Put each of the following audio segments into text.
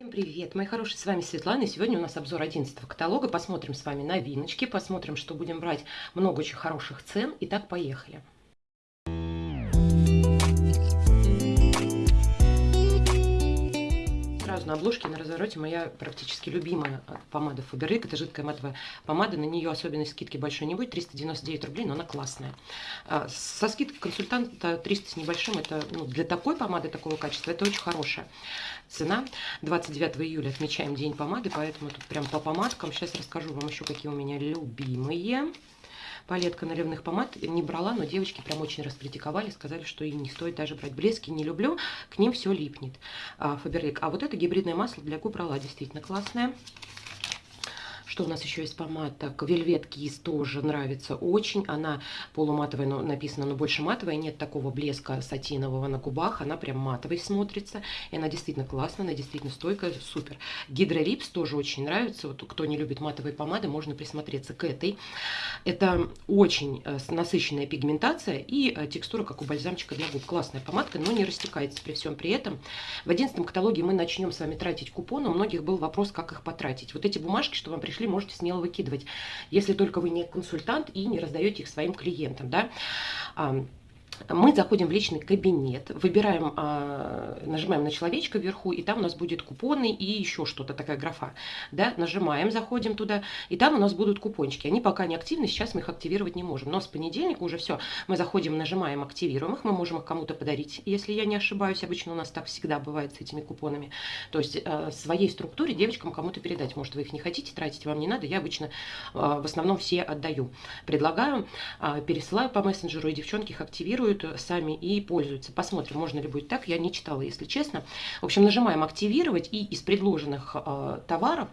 Всем привет, мои хорошие, с вами Светлана, и сегодня у нас обзор 11 каталога. Посмотрим с вами новиночки, посмотрим, что будем брать много очень хороших цен. Итак, поехали. На обложке, на развороте моя практически любимая помада Faberlic. Это жидкая матовая помада. На нее особенной скидки большой не будет. 399 рублей, но она классная. А, со скидкой консультанта 300 с небольшим. Это ну, для такой помады, такого качества, это очень хорошая цена. 29 июля отмечаем день помады, поэтому тут прям по помадкам. Сейчас расскажу вам еще, какие у меня любимые палетка наливных помад не брала, но девочки прям очень раскритиковали, сказали, что и не стоит даже брать блески, не люблю, к ним все липнет. Фаберлик. А вот это гибридное масло для губ брала, действительно классное. Что у нас еще есть помада? Так, Velvet Kiss тоже нравится очень. Она полуматовая, но написано, но больше матовая. Нет такого блеска сатинового на губах. Она прям матовой смотрится. И она действительно классная, она действительно стойкая, супер. Гидролипс тоже очень нравится. Вот кто не любит матовые помады, можно присмотреться к этой. Это очень э, насыщенная пигментация и э, текстура, как у бальзамчика для губ. Классная помадка, но не растекается при всем при этом. В 11 каталоге мы начнем с вами тратить купоны. У многих был вопрос, как их потратить. Вот эти бумажки, что вам пришли, можете смело выкидывать, если только вы не консультант и не раздаете их своим клиентам. Да? Мы заходим в личный кабинет, выбираем, а, нажимаем на человечка вверху, и там у нас будет купоны и еще что-то, такая графа. Да? Нажимаем, заходим туда, и там у нас будут купончики. Они пока не активны, сейчас мы их активировать не можем. Но с понедельника уже все, мы заходим, нажимаем, активируем их, мы можем их кому-то подарить, если я не ошибаюсь. Обычно у нас так всегда бывает с этими купонами. То есть э, своей структуре девочкам кому-то передать. Может, вы их не хотите тратить, вам не надо. Я обычно э, в основном все отдаю. Предлагаю, э, пересылаю по мессенджеру, и девчонки их активируют тестируют сами и пользуются. Посмотрим, можно ли будет так. Я не читала, если честно. В общем, нажимаем «Активировать» и из предложенных э, товаров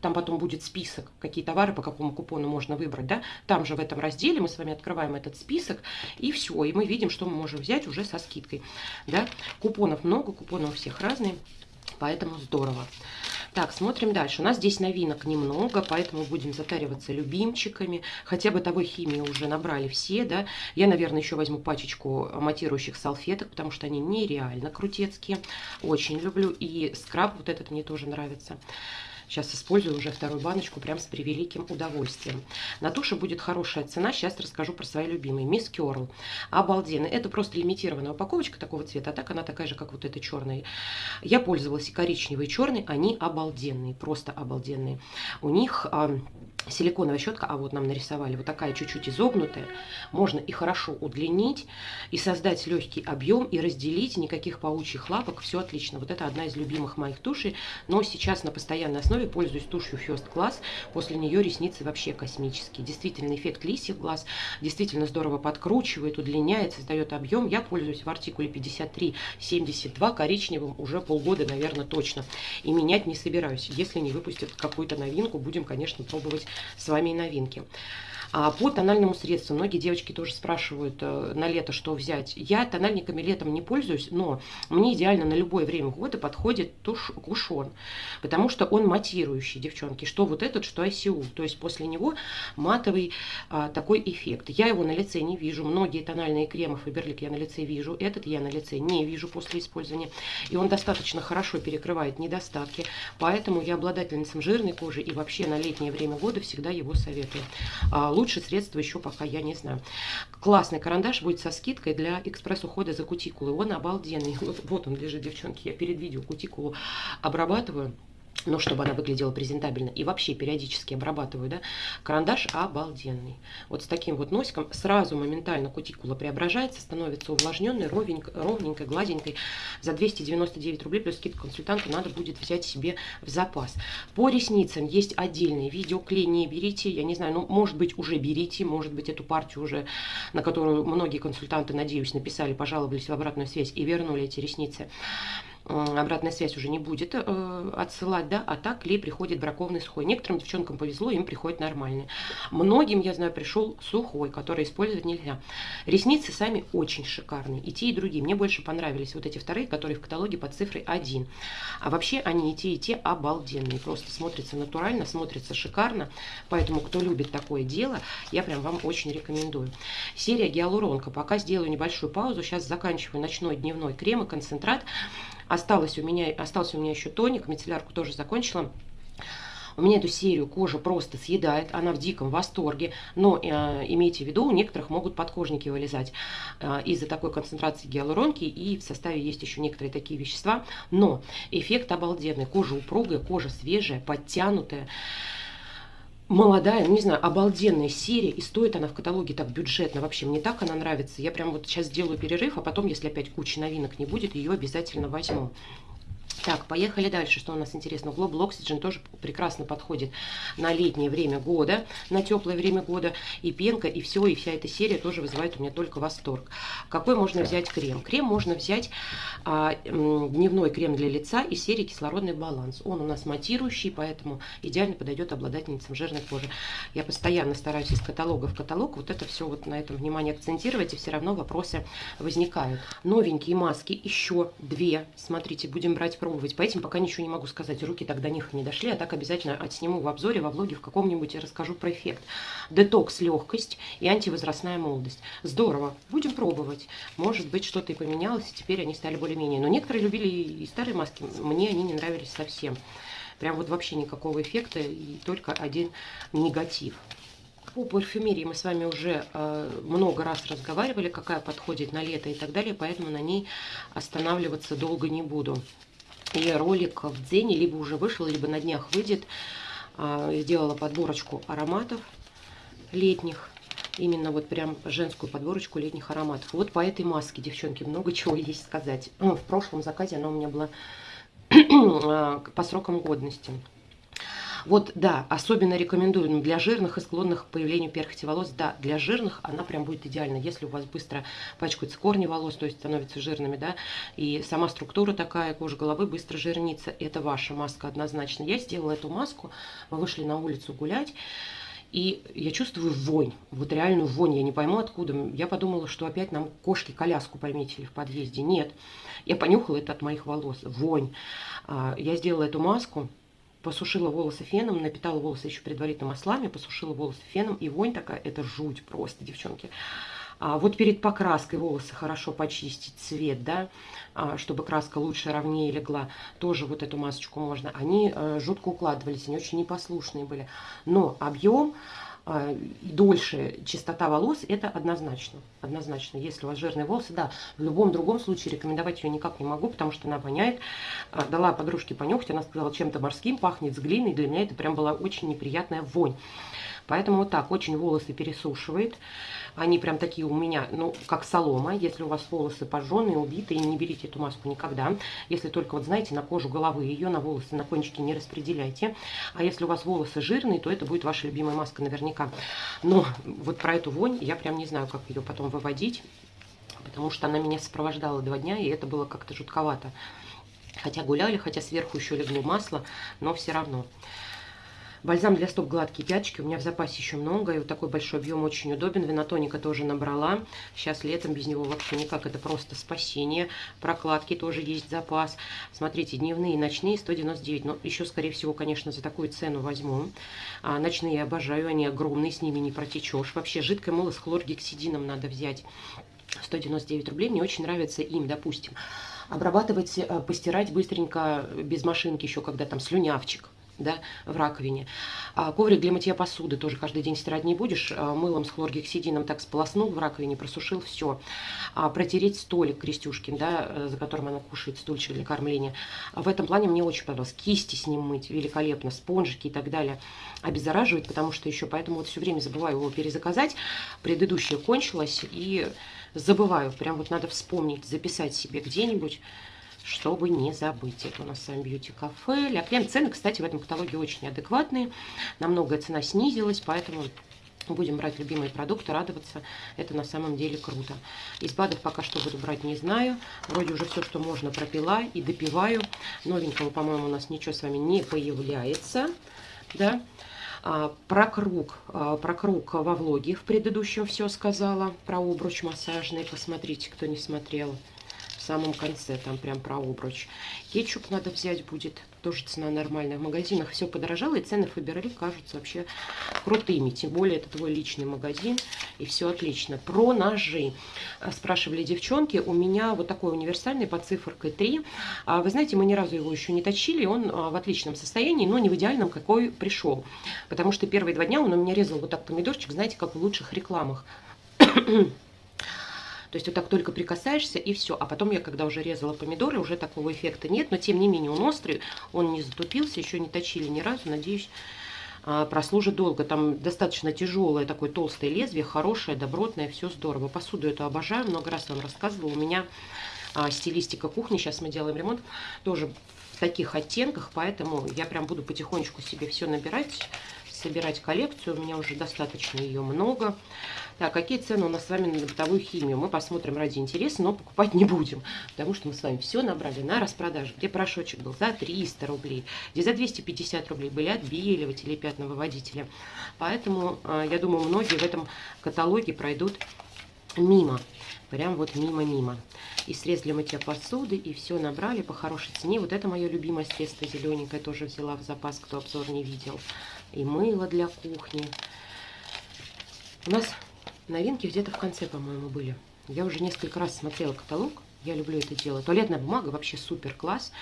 там потом будет список, какие товары по какому купону можно выбрать, да, там же в этом разделе мы с вами открываем этот список, и все, и мы видим, что мы можем взять уже со скидкой, да, купонов много, купоны у всех разные, поэтому здорово. Так, смотрим дальше. У нас здесь новинок немного, поэтому будем затариваться любимчиками. Хотя бытовой химии уже набрали все, да. Я, наверное, еще возьму пачечку матирующих салфеток, потому что они нереально крутецкие. Очень люблю. И скраб вот этот мне тоже нравится. Сейчас использую уже вторую баночку прям с превеликим удовольствием. На туше будет хорошая цена. Сейчас расскажу про свои любимые. Мисс Керл. Обалденно. Это просто лимитированная упаковочка такого цвета. А так она такая же, как вот эта черная. Я пользовалась и коричневой, и черной. Они обалденные. Просто обалденные. У них силиконовая щетка, а вот нам нарисовали, вот такая чуть-чуть изогнутая, можно и хорошо удлинить, и создать легкий объем, и разделить, никаких паучьих лапок, все отлично. Вот это одна из любимых моих тушей, но сейчас на постоянной основе пользуюсь тушью First Class, после нее ресницы вообще космические. Действительно, эффект лисьих глаз, действительно здорово подкручивает, удлиняет, создает объем. Я пользуюсь в артикуле 53-72 коричневым уже полгода, наверное, точно, и менять не собираюсь. Если не выпустят какую-то новинку, будем, конечно, пробовать с вами и новинки. А по тональному средству многие девочки тоже спрашивают э, на лето, что взять. Я тональниками летом не пользуюсь, но мне идеально на любое время года подходит туш, кушон, потому что он матирующий, девчонки. Что вот этот, что ICU. То есть после него матовый а, такой эффект. Я его на лице не вижу. Многие тональные кремы Фаберлик я на лице вижу. Этот я на лице не вижу после использования. И он достаточно хорошо перекрывает недостатки. Поэтому я обладательницам жирной кожи и вообще на летнее время года всегда его советую. А, лучше средства еще пока я не знаю. Классный карандаш будет со скидкой для экспресс-ухода за кутикулой. Он обалденный. Вот, вот он лежит, девчонки. Я перед видео кутикулу обрабатываю но чтобы она выглядела презентабельно. И вообще периодически обрабатываю, да, карандаш обалденный. Вот с таким вот носиком сразу моментально кутикула преображается, становится увлажненной, ровненькой, ровненькой гладенькой. За 299 рублей плюс скидка консультанта надо будет взять себе в запас. По ресницам есть отдельный видеоклей, не берите, я не знаю, ну, может быть, уже берите, может быть, эту партию уже, на которую многие консультанты, надеюсь, написали, пожаловались в обратную связь и вернули эти ресницы обратная связь уже не будет э, отсылать, да, а так клей приходит бракованный сухой. Некоторым девчонкам повезло, им приходит нормальный. Многим, я знаю, пришел сухой, который использовать нельзя. Ресницы сами очень шикарные, и те, и другие. Мне больше понравились вот эти вторые, которые в каталоге под цифрой 1. А вообще они и те, и те обалденные. Просто смотрятся натурально, смотрятся шикарно. Поэтому, кто любит такое дело, я прям вам очень рекомендую. Серия гиалуронка. Пока сделаю небольшую паузу. Сейчас заканчиваю ночной дневной крем и концентрат. Осталось у меня, остался у меня еще тоник, мицеллярку тоже закончила. У меня эту серию кожа просто съедает, она в диком восторге, но э, имейте в виду, у некоторых могут подкожники вылезать э, из-за такой концентрации гиалуронки, и в составе есть еще некоторые такие вещества, но эффект обалденный, кожа упругая, кожа свежая, подтянутая, молодая, ну не знаю, обалденная серия, и стоит она в каталоге так бюджетно, вообще мне так она нравится. Я прям вот сейчас сделаю перерыв, а потом, если опять кучи новинок не будет, ее обязательно возьму. Так, поехали дальше. Что у нас интересно? Global Oxygen тоже прекрасно подходит на летнее время года, на теплое время года. И пенка, и все, и вся эта серия тоже вызывает у меня только восторг. Какой можно взять крем? Крем можно взять а, дневной крем для лица из серии «Кислородный баланс». Он у нас матирующий, поэтому идеально подойдет обладательницам жирной кожи. Я постоянно стараюсь из каталога в каталог вот это все вот на этом внимание акцентировать, и все равно вопросы возникают. Новенькие маски еще две. Смотрите, будем брать пробовать. По этим пока ничего не могу сказать. Руки до них не дошли, а так обязательно отсниму в обзоре, во влоге в каком-нибудь и расскажу про эффект. Детокс, легкость и антивозрастная молодость. Здорово. Будем пробовать. Может быть, что-то и поменялось, и теперь они стали более-менее. Но некоторые любили и старые маски. Мне они не нравились совсем. Прям вот вообще никакого эффекта и только один негатив. По парфюмерии мы с вами уже э, много раз разговаривали, какая подходит на лето и так далее, поэтому на ней останавливаться долго не буду. И ролик в Дзене либо уже вышел, либо на днях выйдет. А, сделала подборочку ароматов летних. Именно вот прям женскую подборочку летних ароматов. Вот по этой маске, девчонки, много чего есть сказать. Ну, в прошлом заказе она у меня была а, по срокам годности. Вот, да, особенно рекомендую ну, для жирных и склонных к появлению перхоти волос. Да, для жирных она прям будет идеальна. Если у вас быстро пачкаются корни волос, то есть становятся жирными, да, и сама структура такая, кожа головы быстро жирнится, это ваша маска однозначно. Я сделала эту маску, мы вышли на улицу гулять, и я чувствую вонь, вот реальную вонь, я не пойму откуда. Я подумала, что опять нам кошки коляску пометили в подъезде. Нет, я понюхала это от моих волос, вонь. А, я сделала эту маску, посушила волосы феном, напитала волосы еще предварительно маслами, посушила волосы феном, и вонь такая, это жуть просто, девчонки. А вот перед покраской волосы хорошо почистить цвет, да, а, чтобы краска лучше, ровнее легла. Тоже вот эту масочку можно. Они э, жутко укладывались, они очень непослушные были. Но объем а, дольше чистота волос, это однозначно. Однозначно. Если у вас жирные волосы, да, в любом другом случае рекомендовать ее никак не могу, потому что она воняет. А, дала подружке понюхать, она сказала, чем-то морским пахнет, с глиной. Для меня это прям была очень неприятная вонь. Поэтому вот так очень волосы пересушивает. Они прям такие у меня, ну, как солома. Если у вас волосы пожженные, убитые, не берите эту маску никогда. Если только, вот знаете, на кожу головы ее, на волосы, на кончики не распределяйте. А если у вас волосы жирные, то это будет ваша любимая маска наверняка. Но вот про эту вонь я прям не знаю, как ее потом выводить. Потому что она меня сопровождала два дня, и это было как-то жутковато. Хотя гуляли, хотя сверху еще легло масло, но все равно. Бальзам для стоп гладкие пяточки. У меня в запасе еще много. И вот такой большой объем очень удобен. Винотоника тоже набрала. Сейчас летом без него вообще никак. Это просто спасение. Прокладки тоже есть запас. Смотрите, дневные и ночные 199. Но еще, скорее всего, конечно, за такую цену возьму. А, ночные обожаю. Они огромные. С ними не протечешь. Вообще, жидкое мыло с хлоргексидином надо взять. 199 рублей. Мне очень нравится им, допустим обрабатывать, э, постирать быстренько без машинки еще, когда там слюнявчик да, в раковине. А коврик для мытья посуды тоже каждый день стирать не будешь. А мылом с хлоргексидином так сполоснул в раковине, просушил, все. А протереть столик Крестюшкин, да, э, за которым она кушает стульчик для кормления. А в этом плане мне очень понравилось. Кисти с ним мыть великолепно, спонжики и так далее. Обеззараживает, потому что еще поэтому вот все время забываю его перезаказать. Предыдущее кончилось и забываю. Прям вот надо вспомнить, записать себе где-нибудь чтобы не забыть. Это у нас с вами Beauty Cafe. Ля Крем. Цены, кстати, в этом каталоге очень адекватные. Намного цена снизилась, поэтому будем брать любимые продукты, радоваться. Это на самом деле круто. Из БАДов пока что буду брать не знаю. Вроде уже все, что можно, пропила и допиваю. Новенького, по-моему, у нас ничего с вами не появляется. Да? А, про круг, а, про круг во влоге в предыдущем все сказала. Про обруч массажный. Посмотрите, кто не смотрел самом конце, там прям про обруч. Кетчуп надо взять будет. тоже цена нормальная. В магазинах все подорожало, и цены Фаберли кажутся вообще крутыми. Тем более, это твой личный магазин, и все отлично. Про ножи. Спрашивали девчонки, у меня вот такой универсальный под цифркой 3. А, вы знаете, мы ни разу его еще не точили, он а, в отличном состоянии, но не в идеальном, какой пришел. Потому что первые два дня он у меня резал вот так помидорчик, знаете, как в лучших рекламах. То есть вот так только прикасаешься и все. А потом я, когда уже резала помидоры, уже такого эффекта нет. Но тем не менее он острый, он не затупился, еще не точили ни разу. Надеюсь, а, прослужит долго. Там достаточно тяжелое такое толстое лезвие, хорошее, добротное, все здорово. Посуду эту обожаю, много раз вам рассказывала. У меня а, стилистика кухни, сейчас мы делаем ремонт, тоже в таких оттенках, поэтому я прям буду потихонечку себе все набирать собирать коллекцию. У меня уже достаточно ее много. Так, какие цены у нас с вами на бытовую химию? Мы посмотрим ради интереса, но покупать не будем. Потому что мы с вами все набрали на распродаже. Где порошочек был за 300 рублей, где за 250 рублей были отбеливатели пятновыводители. Поэтому, а, я думаю, многие в этом каталоге пройдут мимо. Прям вот мимо-мимо. И средств для мытья посуды, и все набрали по хорошей цене. Вот это мое любимое средство зелененькое, тоже взяла в запас, кто обзор не видел. И мыло для кухни. У нас новинки где-то в конце, по-моему, были. Я уже несколько раз смотрела каталог. Я люблю это дело. Туалетная бумага вообще супер класс.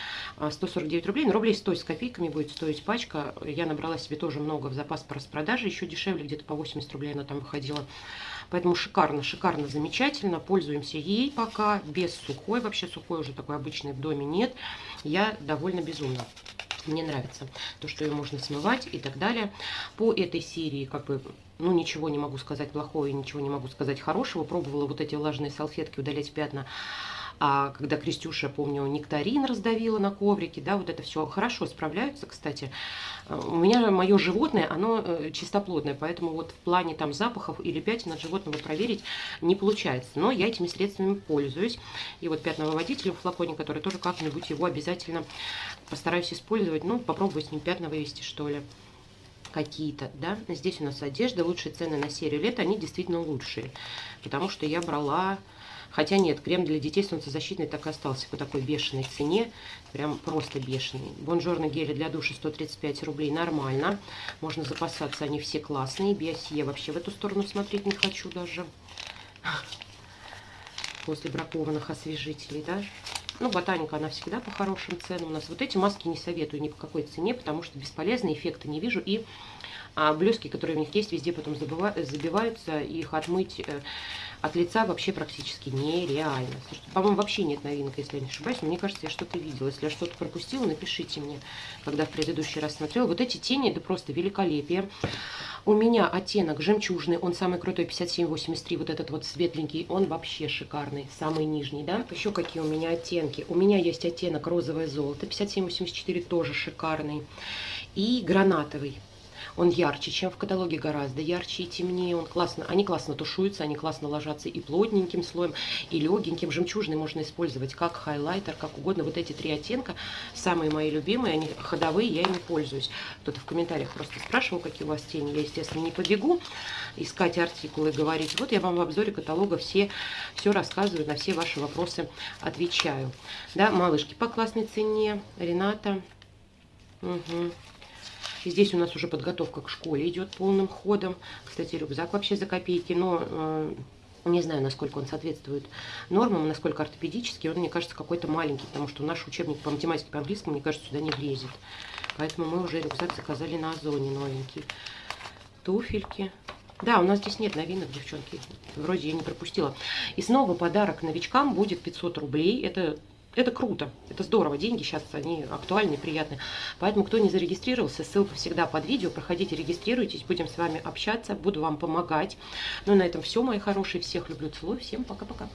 149 а, рублей. Но рублей 100 с копейками будет стоить пачка. Я набрала себе тоже много в запас по распродаже. Еще дешевле, где-то по 80 рублей она там выходила. Поэтому шикарно, шикарно, замечательно. Пользуемся ей пока. Без сухой. Вообще сухой уже такой обычный в доме нет. Я довольно безумно. Мне нравится то, что ее можно смывать и так далее. По этой серии, как бы, ну, ничего не могу сказать плохого и ничего не могу сказать хорошего. Пробовала вот эти влажные салфетки удалять пятна а когда Крестюша, помню, нектарин раздавила на коврике, да, вот это все хорошо справляются, кстати. У меня мое животное, оно э, чистоплодное, поэтому вот в плане там запахов или пятен от животного проверить не получается. Но я этими средствами пользуюсь. И вот пятновыводитель в флаконе, который тоже как-нибудь его обязательно постараюсь использовать. Ну, попробую с ним пятна вывести, что ли какие-то, да. Здесь у нас одежда, лучшие цены на серию лет, они действительно лучшие, потому что я брала Хотя нет, крем для детей солнцезащитный так и остался по такой бешеной цене. Прям просто бешеный. Бонжорно гели для душа 135 рублей. Нормально. Можно запасаться, они все классные. Биосия вообще в эту сторону смотреть не хочу даже. После бракованных освежителей, да. Ну, ботаника, она всегда по хорошим ценам у нас. Вот эти маски не советую ни по какой цене, потому что бесполезные эффекты не вижу. И а, блески, которые у них есть, везде потом забиваются. Их отмыть э, от лица вообще практически нереально. По-моему, вообще нет новинок, если я не ошибаюсь. мне кажется, я что-то видела. Если я что-то пропустила, напишите мне, когда в предыдущий раз смотрела. Вот эти тени, это просто великолепие. У меня оттенок жемчужный, он самый крутой, 5783, вот этот вот светленький, он вообще шикарный, самый нижний, да. Еще какие у меня оттенки? У меня есть оттенок розовое золото, 5784, тоже шикарный. И гранатовый, он ярче, чем в каталоге, гораздо ярче и темнее. Он классно, они классно тушуются, они классно ложатся и плотненьким слоем, и легеньким. Жемчужный можно использовать как хайлайтер, как угодно. Вот эти три оттенка самые мои любимые, они ходовые, я ими пользуюсь. Кто-то в комментариях просто спрашивал, какие у вас тени. Я, естественно, не побегу искать артикулы и говорить. Вот я вам в обзоре каталога все, все рассказываю, на все ваши вопросы отвечаю. Да, малышки по классной цене. Рената. Угу. Здесь у нас уже подготовка к школе идет полным ходом. Кстати, рюкзак вообще за копейки, но э, не знаю, насколько он соответствует нормам, насколько ортопедический. Он, мне кажется, какой-то маленький, потому что наш учебник по математике, по английскому, мне кажется, сюда не влезет. Поэтому мы уже рюкзак заказали на Озоне новенький. Туфельки. Да, у нас здесь нет новинок, девчонки. Вроде я не пропустила. И снова подарок новичкам будет 500 рублей. Это это круто, это здорово, деньги сейчас они актуальны, приятны. Поэтому, кто не зарегистрировался, ссылка всегда под видео, проходите, регистрируйтесь, будем с вами общаться, буду вам помогать. Ну, на этом все, мои хорошие, всех люблю, целую, всем пока-пока.